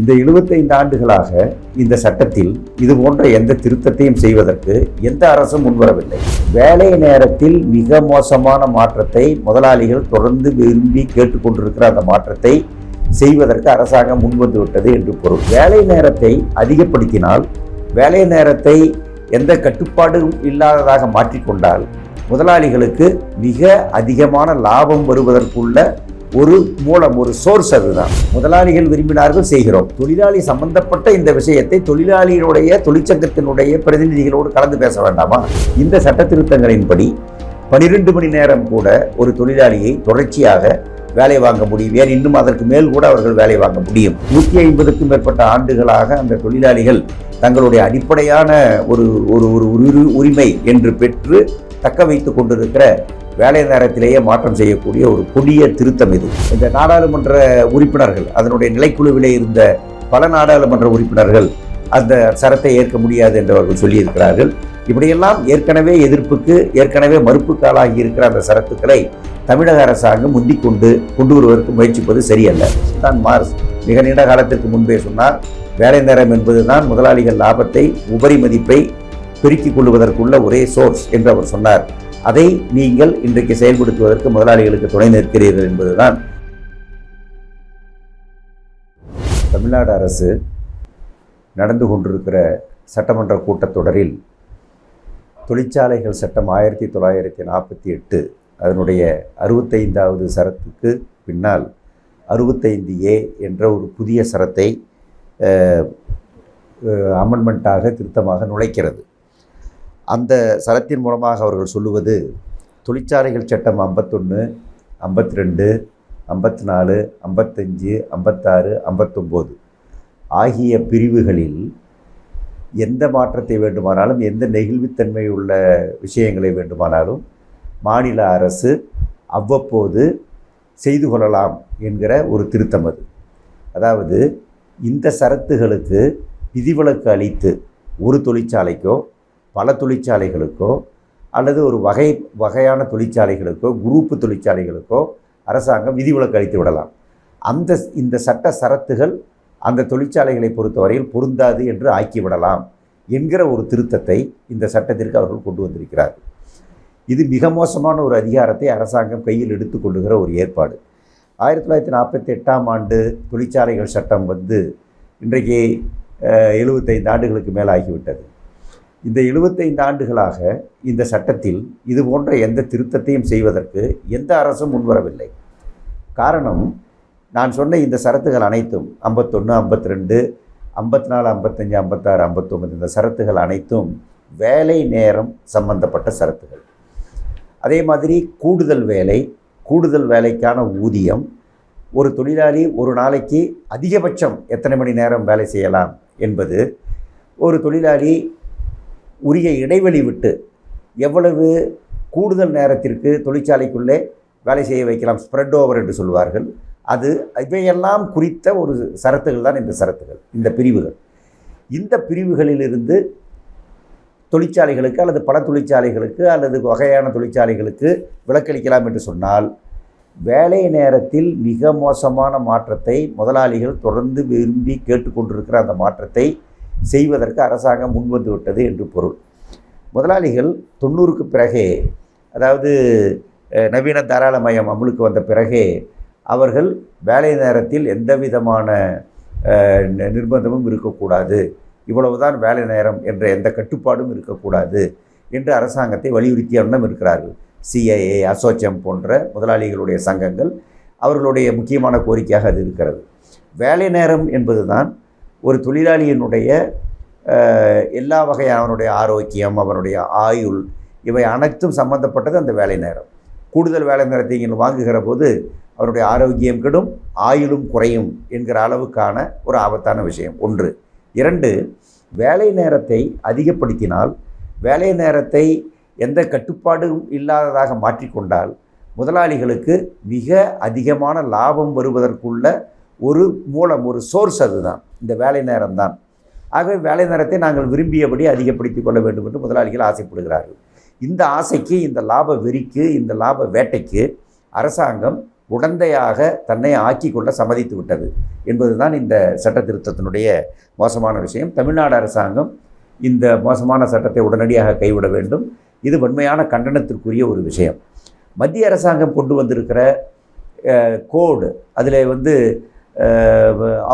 இந்த 75 ஆண்டுகளாக இந்த சட்டத்தில் இது போன்ற எந்த திருத்தத்தையும் செய்வதற்கு எந்த அரசும் முன்வரவில்லை. வேலை நேரத்தில் மிக மோசமான மாற்றத்தை முதலாளிகள் தொடர்ந்து விரும்பி கேட்டுக்கொண்டிருக்கிற அந்த மாற்றத்தை செய்வதற்கு அரசாங்கம் முன்வந்து விட்டது என்று பொருள். வேலை நேரத்தை அதிகப்படுத்தினால் வேலை நேரத்தை எந்த கட்டுப்பாடும் இல்லாததாக மாற்றிக்கொண்டால் முதலாளிகளுக்கு மிக அதிகமான லாபம் வருவதற்குள்ள ஒரு மூலம் ஒரு சோர்ஸ் அதுதான். முதலாளிகள் விரும்பினார்கள் செய்கிறோம். தொழிலாளி சம்பந்தப்பட்ட இந்த விஷயத்தை தொழிலாளியினுடைய தொழிற்சங்கத்தினுடைய பிரதிநிதிகளோடு கலந்து பேச வேண்டாமா? இந்த சட்ட திருத்தங்களின்படி பனிரெண்டு மணி நேரம் கூட ஒரு தொழிலாளியை தொடர்ச்சியாக வேலை வாங்க முடியும். ஏன் இன்னும் அதற்கு மேல் கூட அவர்கள் வேலை வாங்க முடியும். நூற்றி ஐம்பதுக்கும் மேற்பட்ட ஆண்டுகளாக அந்த தொழிலாளிகள் தங்களுடைய அடிப்படையான ஒரு ஒரு ஒரு உரி- உரிமை என்று பெற்று தக்க வைத்து கொண்டிருக்கிற வேலை நேரத்திலேயே மாற்றம் செய்யக்கூடிய ஒரு கொடிய திருத்தம் இது. இந்த நாடாளுமன்ற உறுப்பினர்கள் அதனுடைய நிலைக்குழுவிலே இருந்த பல நாடாளுமன்ற உறுப்பினர்கள் அந்த சரத்தை ஏற்க முடியாது என்று அவர்கள் சொல்லியிருக்கிறார்கள். இப்படியெல்லாம் ஏற்கனவே எதிர்ப்புக்கு ஏற்கனவே மறுப்புக்காலாகி இருக்கிற அந்த சரத்துக்களை தமிழக அரசாங்கம் முந்திக் கொண்டு கொண்டு வருவதற்கு முயற்சிப்பது சரியல்ல. தான் மார்ஸ் மிக நீண்ட காலத்திற்கு முன்பே சொன்னார் வேலை நேரம் என்பதுதான் முதலாளிகள் லாபத்தை உபரி மதிப்பை பெருக்கிக் கொள்வதற்குள்ள ஒரே சோர்ஸ் என்று அவர் சொன்னார். அதை நீங்கள் இன்றைக்கு செயல்படுத்துவதற்கு முதலாளிகளுக்கு துணை நிற்கிறீர்கள் என்பதுதான். தமிழ்நாடு அரசு நடந்து கொண்டிருக்கிற சட்டமன்ற கூட்டத்தொடரில் தொழிற்சாலைகள் சட்டம் ஆயிரத்தி தொள்ளாயிரத்தி நாற்பத்தி எட்டு அதனுடைய அறுபத்தைந்தாவது சரத்துக்கு பின்னால் அறுபத்தைந்து ஏ என்ற ஒரு புதிய சரத்தை அமெண்ட்மெண்ட்டாக திருத்தமாக நுழைக்கிறது. அந்த சரத்தின் மூலமாக அவர்கள் சொல்லுவது தொழிற்சாலைகள் சட்டம் ஐம்பத்தொன்று ஐம்பத்தி ரெண்டு ஐம்பத்தி நாலு ஐம்பத்தஞ்சு ஐம்பத்தாறு ஐம்பத்தொம்போது ஆகிய பிரிவுகளில் எந்த மாற்றத்தை வேண்டுமானாலும் எந்த நெகிழ்வுத்தன்மை உள்ள விஷயங்களை வேண்டுமானாலும் மாநில அரசு அவ்வப்போது செய்து கொள்ளலாம் என்கிற ஒரு திருத்தம் அது. அதாவது இந்த சரத்துகளுக்கு விதிவிலக்கு அளித்து ஒரு தொழிற்சாலைக்கோ பல தொழிற்சாலைகளுக்கோ அல்லது ஒரு வகை வகையான தொழிற்சாலைகளுக்கோ குரூப்பு தொழிற்சாலைகளுக்கோ அரசாங்கம் விதிவிலக்கு அளித்து விடலாம். அந்த இந்த சட்ட சரத்துகள் அந்த தொழிற்சாலைகளை பொறுத்தவரையில் பொருந்தாது என்று ஆக்கிவிடலாம் என்கிற ஒரு திருத்தத்தை இந்த சட்டத்திற்கு அவர்கள் கொண்டு வந்திருக்கிறார் இது மிக மோசமான ஒரு அதிகாரத்தை அரசாங்கம் கையில் எடுத்துக்கொள்ளுகிற ஒரு ஏற்பாடு. ஆயிரத்தி தொள்ளாயிரத்தி நாற்பத்தி எட்டாம் ஆண்டு தொழிற்சாலைகள் சட்டம் வந்து இன்றைக்கு அஹ், 75 ஆண்டுகளுக்கு மேலாகிவிட்டது இந்த 75 ஆண்டுகளாக இந்த சட்டத்தில் இது போன்ற எந்த திருத்தத்தையும் செய்வதற்கு எந்த அரசும் முன்வரவில்லை. காரணம் நான் சொன்ன இந்த சரத்துகள் அனைத்தும் ஐம்பத்தொன்று ஐம்பத்தி ரெண்டு ஐம்பத்தி நாலு ஐம்பத்தஞ்சு ஐம்பத்தாறு ஐம்பத்தொம்பது இந்த சரத்துகள் அனைத்தும் வேலை நேரம் சம்பந்தப்பட்ட சரத்துகள். அதே மாதிரி கூடுதல் வேலை கூடுதல் வேலைக்கான ஊதியம் ஒரு தொழிலாளி ஒரு நாளைக்கு அதிகபட்சம் எத்தனை மணி நேரம் வேலை செய்யலாம் என்பது ஒரு தொழிலாளி உரிய இடைவெளி விட்டு எவ்வளவு கூடுதல் நேரத்திற்கு தொழிற்சாலைக்குள்ளே வேலை செய்ய வைக்கலாம் ஸ்ப்ரெட் ஓவர் என்று சொல்வார்கள். அது இவையெல்லாம் குறித்த ஒரு சரத்துகள் தான் இந்த சரத்துகள் இந்த பிரிவுகள். இந்த பிரிவுகளிலிருந்து தொழிற்சாலைகளுக்கு அல்லது பல தொழிற்சாலைகளுக்கு அல்லது வகையான தொழிற்சாலைகளுக்கு விலக்களிக்கலாம் என்று சொன்னால் வேலை நேரத்தில் மிக மோசமான மாற்றத்தை முதலாளிகள் தொடர்ந்து விரும்பி கேட்டுக்கொண்டிருக்கிற அந்த மாற்றத்தை செய்வதற்கு அரசாங்கம் முன்வந்து விட்டது என்று பொருள். முதலாளிகள் தொண்ணூறுக்கு பிறகே அதாவது நவீன தாராளமயம் அமலுக்கு வந்த பிறகே அவர்கள் வேலை நேரத்தில் எந்த விதமான நிர்பந்தமும் இருக்கக்கூடாது. இவ்வளவுதான் வேலை நேரம் என்ற எந்த கட்டுப்பாடும் இருக்கக்கூடாது என்று அரசாங்கத்தை வலியுறுத்திய வண்ணம் இருக்கிறார்கள். சிஐஏ அசோச்சம் போன்ற முதலாளிகளுடைய சங்கங்கள் அவர்களுடைய முக்கியமான கோரிக்கையாக அது இருக்கிறது. வேலை நேரம் என்பதுதான் ஒரு தொழிலாளியினுடைய எல்லா வகையான அவனுடைய ஆரோக்கியம் அவனுடைய ஆயுள் இவை அனைத்தும் சம்பந்தப்பட்டது அந்த வேலை நேரம். கூடுதல் வேலை நேரத்தை நீங்கள் வாங்குகிற போது அவருடைய ஆரோக்கியம் கெடும் ஆயுளும் குறையும் என்கிற அளவுக்கான ஒரு ஆபத்தான விஷயம். ஒன்று. இரண்டு வேலை நேரத்தை அதிகப்படுத்தினால் வேலை நேரத்தை எந்த கட்டுப்பாடும் இல்லாததாக மாற்றிக்கொண்டால் முதலாளிகளுக்கு மிக அதிகமான லாபம் வருவதற்குள்ள ஒரு மூலம் ஒரு சோர்ஸ் அதுதான். இந்த வேலை நேரம்தான். ஆகவே வேலை நேரத்தை நாங்கள் விரும்பியபடி அதிகப்படுத்திக் கொள்ள வேண்டும் என்று முதலாளிகள் ஆசைப்படுகிறார்கள். இந்த ஆசைக்கு இந்த லாப வெறிக்கு இந்த லாப வேட்டைக்கு அரசாங்கம் உடந்தையாக தன்னை ஆக்கி கொள்ள சம்மதித்து விட்டது என்பதுதான் இந்த சட்ட திருத்தத்தினுடைய மோசமான விஷயம். தமிழ்நாடு அரசாங்கம் இந்த மோசமான சட்டத்தை உடனடியாக கைவிட வேண்டும். இது வன்மையான கண்டனத்திற்குரிய ஒரு விஷயம். மத்திய அரசாங்கம் கொண்டு வந்திருக்கிற கோடு அதில் வந்து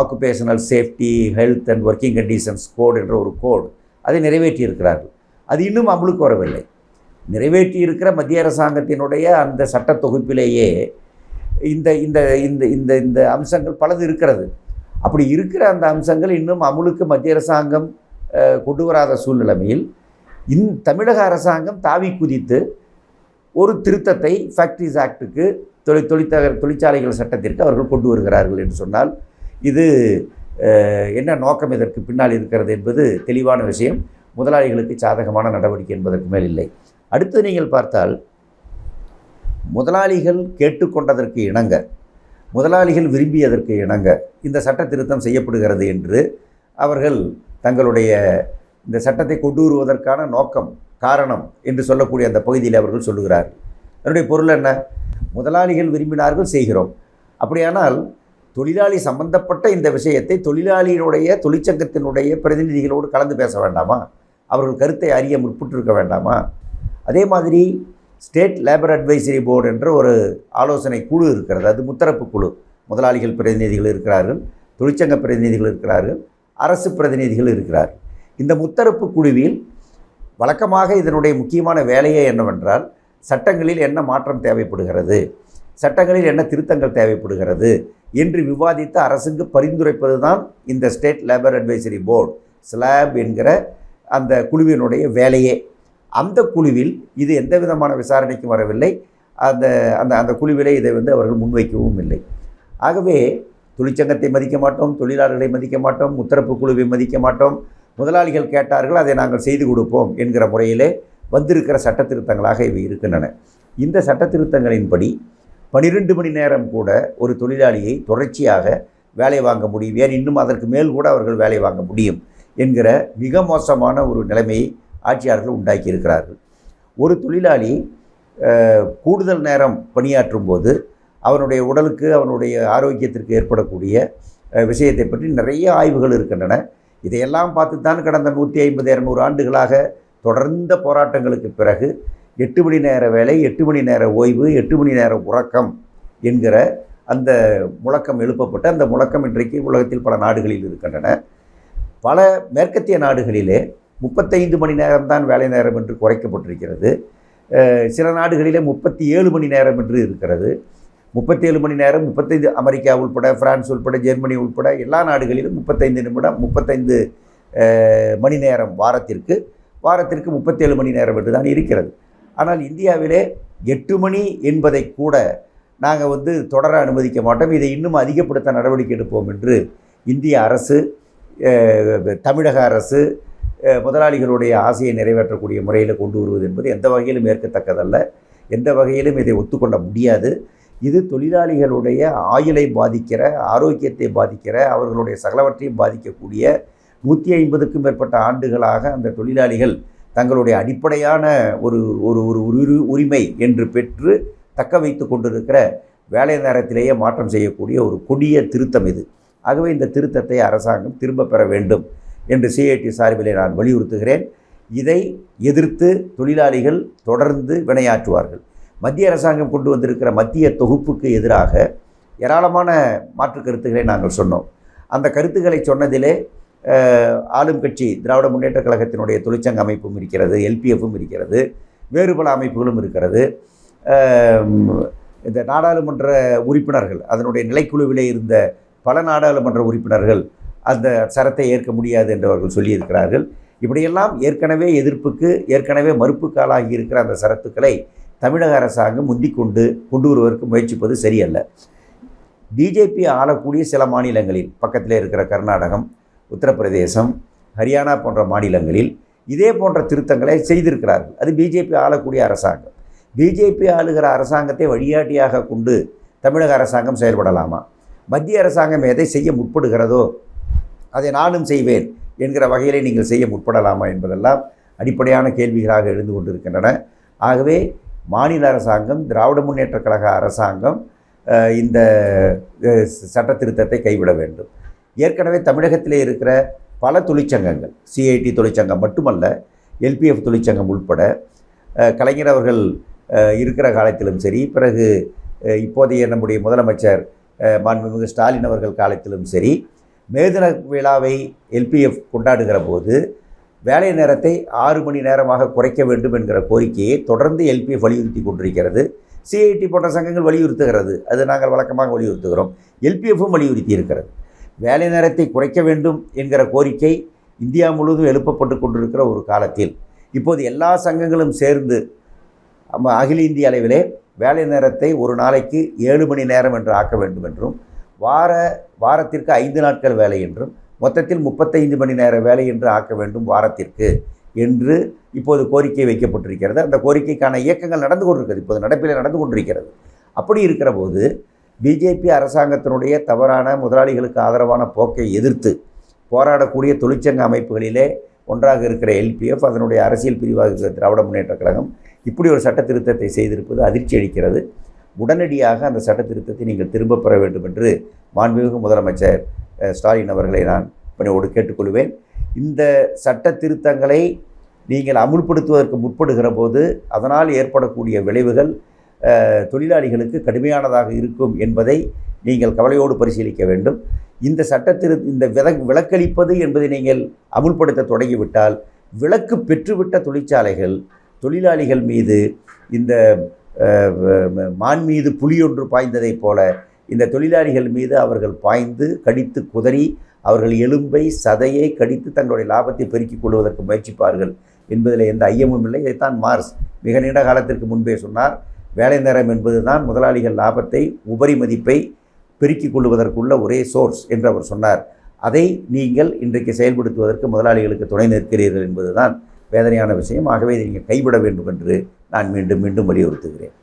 occupational safety health and working conditions code என்ற ஒரு கோடு அதை நிறைவேற்றி இருக்கிறார்கள் அது இன்னும் அமலுக்கு வரவில்லை. நிறைவேற்றி இருக்கிற மத்திய அரசாங்கத்தினுடைய அந்த சட்ட தொகுப்பிலேயே இந்த இந்த இந்த இந்த இந்த அம்சங்கள் பலது இருக்கிறது. அப்படி இருக்கிற அந்த அம்சங்கள் இன்னும் அமுலுக்கு மத்திய அரசாங்கம் கொண்டு வராத சூழ்நிலைமையில் இந் தமிழக அரசாங்கம் தாவி குதித்து ஒரு திருத்தத்தை ஃபேக்ட்ரிஸ் ஆக்டுக்கு தொழில் தொழிற்சக தொழிற்சாலைகள் சட்டத்திற்கு அவர்கள் கொண்டு வருகிறார்கள் என்று சொன்னால் இது என்ன நோக்கம் இதற்கு பின்னால் இருக்கிறது என்பது தெளிவான விஷயம். முதலாளிகளுக்கு சாதகமான நடவடிக்கை என்பதற்கு மேல் இல்லை. அடுத்து நீங்கள் பார்த்தால் முதலாளிகள் கேட்டுக்கொண்டதற்கு இணங்க முதலாளிகள் விரும்பியதற்கு இணங்க இந்த சட்ட திருத்தம் செய்யப்படுகிறது என்று அவர்கள் தங்களுடைய இந்த சட்டத்தை கொண்டு வருவதற்கான நோக்கம் காரணம் என்று சொல்லக்கூடிய அந்த பகுதியில் அவர்கள் சொல்லுகிறார் அதனுடைய பொருள் என்ன? முதலாளிகள் விரும்பினார்கள் செய்கிறோம். அப்படியானால் தொழிலாளி சம்பந்தப்பட்ட இந்த விஷயத்தை தொழிலாளியினுடைய தொழிற்சங்கத்தினுடைய பிரதிநிதிகளோடு கலந்து பேச வேண்டாமா? அவர்கள் கருத்தை அறிய முற்பட்டிருக்க வேண்டாமா? அதே மாதிரி ஸ்டேட் லேபர் அட்வைசரி போர்டு என்ற ஒரு ஆலோசனை குழு இருக்கிறது. அது முத்தரப்பு குழு. முதலாளிகள் பிரதிநிதிகள் இருக்கிறார்கள் தொழிற்சங்க பிரதிநிதிகள் இருக்கிறார்கள் அரசு பிரதிநிதிகள் இருக்கிறார் இந்த முத்தரப்பு குழுவில் வழக்கமாக இதனுடைய முக்கியமான வேலையே என்னவென்றால் சட்டங்களில் என்ன மாற்றம் தேவைப்படுகிறது சட்டங்களில் என்ன திருத்தங்கள் தேவைப்படுகிறது என்று விவாதித்து அரசுக்கு பரிந்துரைப்பது தான் இந்த state labour advisory board. Slab என்கிற அந்த குழுவினுடைய வேலையே. அந்த குழுவில் இது எந்த விதமான விசாரணைக்கும் வரவில்லை. அந்த அந்த அந்த குழுவிலே இதை வந்து அவர்கள் முன்வைக்கவும் இல்லை. ஆகவே தொழிற்சங்கத்தை மதிக்க மாட்டோம் தொழிலாளர்களை மதிக்க மாட்டோம் முத்தரப்பு குழுவை மதிக்க மாட்டோம். முதலாளிகள் கேட்டார்கள் அதை நாங்கள் செய்து கொடுப்போம் என்கிற முறையிலே வந்திருக்கிற சட்ட திருத்தங்களாக இவை இருக்கின்றன. இந்த சட்ட திருத்தங்களின்படி பனிரெண்டு மணி நேரம் கூட ஒரு தொழிலாளியை தொடர்ச்சியாக வேலை வாங்க முடியும். ஏன் இன்னும் அதற்கு மேல் கூட அவர்கள் வேலை வாங்க முடியும் என்கிற மிக மோசமான ஒரு நிலைமையை ஆட்சியாளர்கள் உண்டாக்கி இருக்கிறார்கள் ஒரு தொழிலாளி கூடுதல் நேரம் பணியாற்றும் போது அவனுடைய உடலுக்கு அவனுடைய ஆரோக்கியத்திற்கு ஏற்படக்கூடிய விஷயத்தை பற்றி நிறைய ஆய்வுகள் இருக்கின்றன. இதையெல்லாம் பார்த்து தான் கடந்த நூற்றி ஐம்பது இரநூறு ஆண்டுகளாக தொடர்ந்த போராட்டங்களுக்கு பிறகு எட்டு மணி நேர வேலை எட்டு மணி நேர ஓய்வு எட்டு மணி நேர உறக்கம் என்கிற அந்த முழக்கம் எழுப்பப்பட்டு அந்த முழக்கம் இன்றைக்கு உலகத்தில் பல நாடுகளில் இருக்கின்றன. பல மேற்கத்திய நாடுகளிலே முப்பத்தைந்து மணி நேரம்தான் வேலை நேரம் என்று குறைக்கப்பட்டிருக்கிறது. சில நாடுகளிலே முப்பத்தி ஏழு மணி நேரம் என்று இருக்கிறது. முப்பத்தேழு மணி நேரம் முப்பத்தைந்து அமெரிக்கா உள்பட பிரான்ஸ் உள்பட ஜெர்மனி உள்பட எல்லா நாடுகளிலும் முப்பத்தைந்து நிமிடம் முப்பத்தைந்து மணி நேரம் வாரத்திற்கு வாரத்திற்கு முப்பத்தேழு மணி நேரம் என்று தான் இருக்கிறது. ஆனால் இந்தியாவிலே எட்டு மணி என்பதை கூட நாங்கள் வந்து தொடர அனுமதிக்க மாட்டோம். இதை இன்னும் அதிகப்படுத்த நடவடிக்கை எடுப்போம் என்று இந்திய அரசு தமிழக அரசு முதலாளிகளுடைய ஆசையை நிறைவேற்றக்கூடிய முறையில் கொண்டு வருவது என்பது எந்த வகையிலும் ஏற்கத்தக்கதல்ல. எந்த வகையிலும் இதை ஒத்துக்கொள்ள முடியாது. இது தொழிலாளிகளுடைய ஆயுளை பாதிக்கிற ஆரோக்கியத்தை பாதிக்கிற அவர்களுடைய சகலவற்றையும் பாதிக்கக்கூடிய நூற்றி ஐம்பதுக்கும் மேற்பட்ட ஆண்டுகளாக அந்த தொழிலாளிகள் தங்களுடைய அடிப்படையான ஒரு ஒரு ஒரு உரு உரிமை என்று பெற்று தக்க வைத்து கொண்டிருக்கிற வேலை நேரத்திலேயே மாற்றம் செய்யக்கூடிய ஒரு கொடிய திருத்தம் இது. ஆகவே இந்த திருத்தத்தை அரசாங்கம் திரும்ப பெற வேண்டும். என்று சிஐடி சார்பிலே நான் வலியுறுத்துகிறேன். இதை எதிர்த்து தொழிலாளிகள் தொடர்ந்து வினையாற்றுவார்கள். மத்திய அரசாங்கம் கொண்டு வந்திருக்கிற மத்திய தொகுப்புக்கு எதிராக ஏராளமான மாற்று கருத்துக்களை நாங்கள் சொன்னோம். அந்த கருத்துக்களை சொன்னதிலே ஆளும் கட்சி திராவிட முன்னேற்ற கழகத்தினுடைய தொழிற்சங்க அமைப்பும் இருக்கிறது எல்பிஎஃப்பும் இருக்கிறது வேறு பல அமைப்புகளும் இருக்கிறது. இந்த நாடாளுமன்ற உறுப்பினர்கள் அதனுடைய நிலைக்குழுவிலே இருந்த பல நாடாளுமன்ற உறுப்பினர்கள் அந்த சரத்தை ஏற்க முடியாது என்று அவர்கள் சொல்லியிருக்கிறார்கள். இப்படியெல்லாம் ஏற்கனவே எதிர்ப்புக்கு ஏற்கனவே மறுப்புக்காலாகி இருக்கிற அந்த சரத்துக்களை தமிழக அரசாங்கம் முந்திக்கொண்டு கொண்டு கொண்டு வருவதற்கு முயற்சிப்பது சரியல்ல. பிஜேபி ஆளக்கூடிய சில மாநிலங்களில் பக்கத்தில் இருக்கிற கர்நாடகம் உத்தரப்பிரதேசம் ஹரியானா போன்ற மாநிலங்களில் இதே போன்ற திருத்தங்களை செய்திருக்கிறார்கள். அது பிஜேபி ஆளக்கூடிய அரசாங்கம். பிஜேபி ஆளுகிற அரசாங்கத்தை வழிகாட்டியாக கொண்டு தமிழக அரசாங்கம் செயல்படலாமா? மத்திய அரசாங்கம் எதை செய்ய முற்படுகிறதோ அதை நானும் செய்வேன் என்கிற வகையிலே நீங்கள் செய்ய முற்படலாமா என்பதெல்லாம் அடிப்படையான கேள்விகளாக எழுந்து கொண்டிருக்கின்றன. ஆகவே மாநில அரசாங்கம் திராவிட முன்னேற்ற கழக அரசாங்கம் இந்த சட்ட திருத்தத்தை கைவிட வேண்டும். ஏற்கனவே தமிழகத்திலே இருக்கிற பல தொழிற்சங்கங்கள் சிஐடி தொழிற்சங்கம் மட்டுமல்ல எல்பிஎஃப் தொழிற்சங்கம் உட்பட கலைஞர் அவர்கள் இருக்கிற காலத்திலும் சரி பிறகு இப்போதைய நம்முடைய முதலமைச்சர் மாண்புமிகு ஸ்டாலின் அவர்கள் காலத்திலும் சரி மேதின விழாவை எல்பிஎஃப் கொண்டாடுகிற போது வேலை நேரத்தை ஆறு மணி நேரமாக குறைக்க வேண்டும் என்கிற கோரிக்கையை தொடர்ந்து எல்பிஎஃப் வலியுறுத்தி கொண்டிருக்கிறது. சிஐடி போன்ற சங்கங்கள் வலியுறுத்துகிறது. அது நாங்கள் வழக்கமாக வலியுறுத்துகிறோம். எல்பிஎஃப்பும் வலியுறுத்தி இருக்கிறது. வேலை நேரத்தை குறைக்க வேண்டும் என்கிற கோரிக்கை இந்தியா முழுவதும் எழுப்பப்பட்டு கொண்டிருக்கிற ஒரு காலத்தில். இப்போது எல்லா சங்கங்களும் சேர்ந்து நம்ம அகில இந்திய அளவிலே வேலை நேரத்தை ஒரு நாளைக்கு ஏழு மணி நேரம் என்று ஆக்க வேண்டும் என்றும் வார வாரத்திற்கு ஐந்து நாட்கள் வேலை என்றும் மொத்தத்தில் முப்பத்தைந்து மணி நேர வேலை என்று ஆக்க வேண்டும் வாரத்திற்கு என்று இப்போது கோரிக்கை வைக்கப்பட்டிருக்கிறது. அந்த கோரிக்கைக்கான இயக்கங்கள் நடந்து கொண்டிருக்கிறது. இப்போது நடப்பில் நடந்து கொண்டிருக்கிறது. அப்படி இருக்கிற போது பிஜேபி அரசாங்கத்தினுடைய தவறான முதலாளிகளுக்கு ஆதரவான போக்கை எதிர்த்து போராடக்கூடிய தொழிற்சங்க அமைப்புகளிலே ஒன்றாக இருக்கிற எல்பிஎஃப் அதனுடைய அரசியல் பிரிவாக இருக்கிற திராவிட முன்னேற்ற கழகம் இப்படி ஒரு சட்ட திருத்தத்தை செய்திருப்பது அதிர்ச்சி அளிக்கிறது. உடனடியாக அந்த சட்ட திருத்தத்தை நீங்கள் திரும்பப் பெற வேண்டும் என்று மாண்புமிகு முதலமைச்சர் ஸ்டாலின் அவர்களை நான் பணியோடு கேட்டுக்கொள்வேன். இந்த சட்ட திருத்தங்களை நீங்கள் அமுல்படுத்துவதற்கு முற்படுகிற போது அதனால் ஏற்படக்கூடிய விளைவுகள் தொழிலாளிகளுக்கு கடுமையானதாக இருக்கும் என்பதை நீங்கள் கவலையோடு பரிசீலிக்க வேண்டும். இந்த சட்டத்திரு இந்த வித விலக்களிப்பது என்பதை நீங்கள் அமுல்படுத்த தொடங்கிவிட்டால் விலக்கு பெற்றுவிட்ட தொழிற்சாலைகள் தொழிலாளிகள் மீது இந்த மான் மீது புலியொன்று பாய்ந்ததைப் போல இந்த தொழிலாளிகள் மீது அவர்கள் பாய்ந்து கடித்து குதறி அவர்கள் எலும்பை சதையை கடித்து தங்களுடைய லாபத்தை பெருக்கிக் கொள்வதற்கு முயற்சிப்பார்கள் என்பதில் எந்த ஐயமும் இல்லை. இதைத்தான் மார்ஸ் மிக நீண்ட காலத்திற்கு முன்பே சொன்னார். வேலை நேரம் என்பதுதான் முதலாளிகள் லாபத்தை உபரி மதிப்பை பெருக்கிக் கொள்வதற்குள்ள ஒரே சோர்ஸ் என்று அவர் சொன்னார். அதை நீங்கள் இன்றைக்கு செயல்படுத்துவதற்கு முதலாளிகளுக்கு துணை நிற்கிறீர்கள் என்பதுதான் வேதனையான விஷயம். ஆகவே இதை நீங்கள் கைவிட வேண்டும் என்று நான் மீண்டும் மீண்டும் வலியுறுத்துகிறேன்.